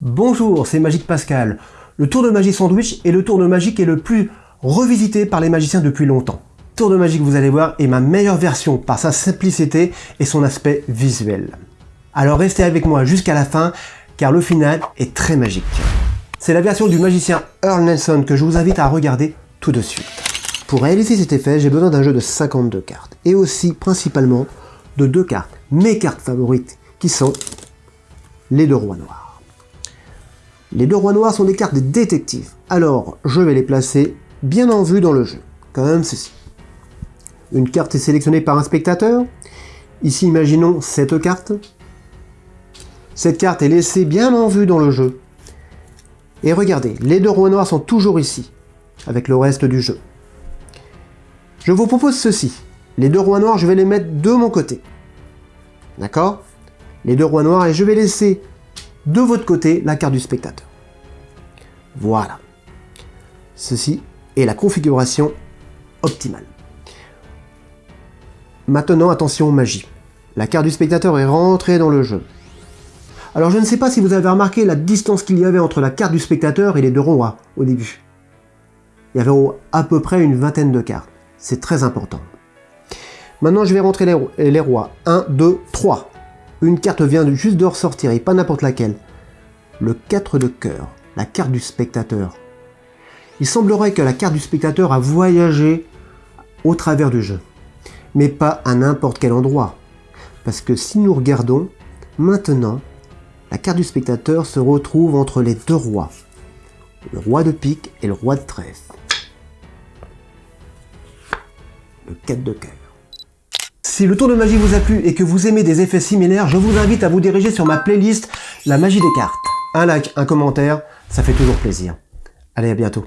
Bonjour, c'est Magique Pascal. Le tour de magie sandwich est le tour de magie qui est le plus revisité par les magiciens depuis longtemps. Tour de magie vous allez voir est ma meilleure version par sa simplicité et son aspect visuel. Alors restez avec moi jusqu'à la fin car le final est très magique. C'est la version du magicien Earl Nelson que je vous invite à regarder tout de suite. Pour réaliser cet effet, j'ai besoin d'un jeu de 52 cartes et aussi principalement de deux cartes, mes cartes favorites qui sont les deux rois noirs. Les deux rois noirs sont des cartes des détectives, alors je vais les placer bien en vue dans le jeu, comme ceci. Une carte est sélectionnée par un spectateur, ici imaginons cette carte. Cette carte est laissée bien en vue dans le jeu. Et regardez, les deux rois noirs sont toujours ici, avec le reste du jeu. Je vous propose ceci. Les deux rois noirs, je vais les mettre de mon côté. D'accord? Les deux rois noirs, et je vais laisser de votre côté la carte du spectateur. Voilà. Ceci est la configuration optimale. Maintenant, attention magie. La carte du spectateur est rentrée dans le jeu. Alors je ne sais pas si vous avez remarqué la distance qu'il y avait entre la carte du spectateur et les deux rois au début. Il y avait à peu près une vingtaine de cartes. C'est très important. Maintenant, je vais rentrer les, rois. 1, 2, 3. Une carte vient juste de ressortir, et pas n'importe laquelle. Le 4 de cœur, la carte du spectateur. Il semblerait que la carte du spectateur a voyagé au travers du jeu. Mais pas à n'importe quel endroit. Parce que si nous regardons, maintenant, la carte du spectateur se retrouve entre les deux rois. Le roi de pique et le roi de trèfle. Le 4 de cœur. Si le tour de magie vous a plu et que vous aimez des effets similaires, je vous invite à vous diriger sur ma playlist La magie des cartes. Un like, un commentaire, ça fait toujours plaisir. Allez, à bientôt.